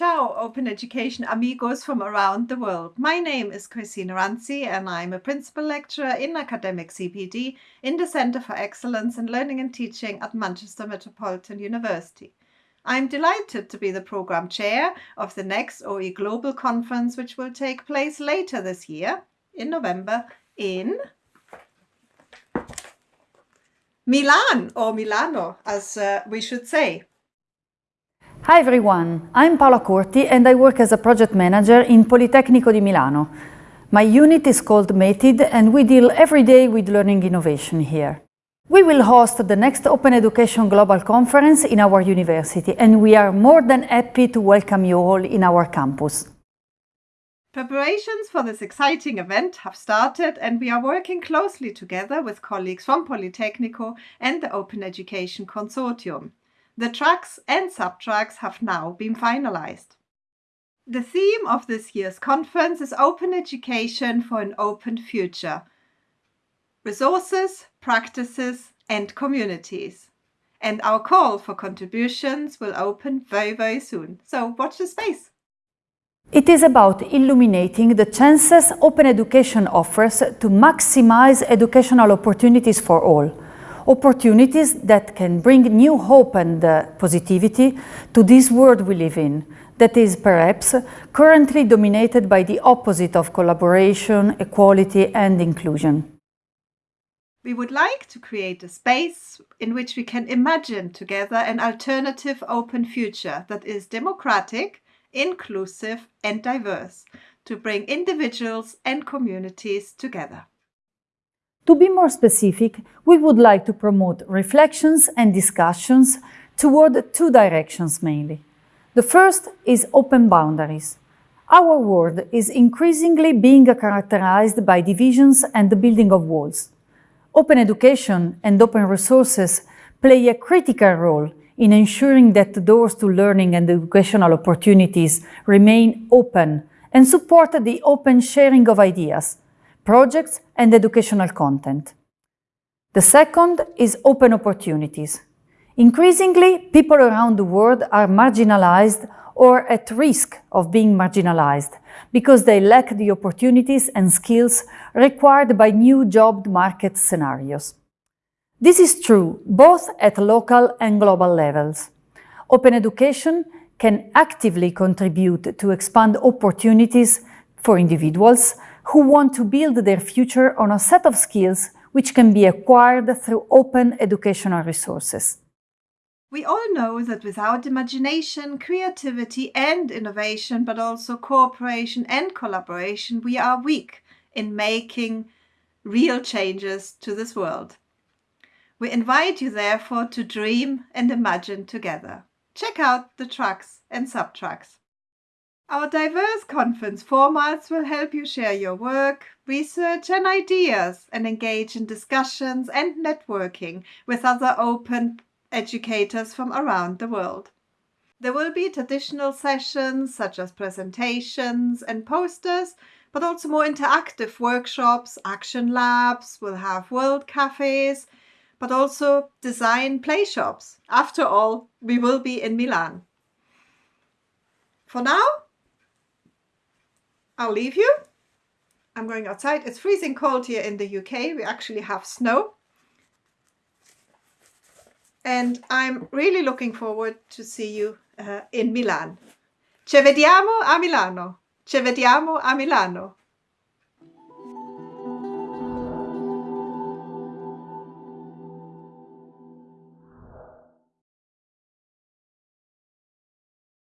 Ciao, Open Education amigos from around the world. My name is Chrissi Nerantzi and I'm a principal lecturer in academic CPD in the Centre for Excellence in Learning and Teaching at Manchester Metropolitan University. I'm delighted to be the program chair of the next OE Global Conference, which will take place later this year in November in Milan or Milano, as uh, we should say. Hi everyone, I'm Paola Corti and I work as a project manager in Politecnico di Milano. My unit is called METID and we deal every day with learning innovation here. We will host the next Open Education Global Conference in our university and we are more than happy to welcome you all in our campus. Preparations for this exciting event have started and we are working closely together with colleagues from Politecnico and the Open Education Consortium. The tracks and subtracks have now been finalized. The theme of this year's conference is Open Education for an Open Future. Resources, practices and communities. And our call for contributions will open very, very soon. So watch the space. It is about illuminating the chances open education offers to maximize educational opportunities for all opportunities that can bring new hope and uh, positivity to this world we live in, that is perhaps currently dominated by the opposite of collaboration, equality and inclusion. We would like to create a space in which we can imagine together an alternative open future that is democratic, inclusive and diverse to bring individuals and communities together. To be more specific, we would like to promote reflections and discussions toward two directions mainly. The first is open boundaries. Our world is increasingly being characterized by divisions and the building of walls. Open education and open resources play a critical role in ensuring that the doors to learning and educational opportunities remain open and support the open sharing of ideas, projects and educational content. The second is open opportunities. Increasingly, people around the world are marginalized or at risk of being marginalized because they lack the opportunities and skills required by new job market scenarios. This is true both at local and global levels. Open education can actively contribute to expand opportunities for individuals who want to build their future on a set of skills which can be acquired through open educational resources. We all know that without imagination, creativity and innovation, but also cooperation and collaboration, we are weak in making real changes to this world. We invite you therefore to dream and imagine together. Check out the tracks and subtracks. Our diverse conference formats will help you share your work, research and ideas and engage in discussions and networking with other open educators from around the world. There will be traditional sessions such as presentations and posters, but also more interactive workshops, action labs, we'll have world cafes, but also design play shops. After all, we will be in Milan. For now, I'll leave you. I'm going outside. It's freezing cold here in the UK. We actually have snow. And I'm really looking forward to see you uh, in Milan. Ci vediamo a Milano. Ci vediamo a Milano.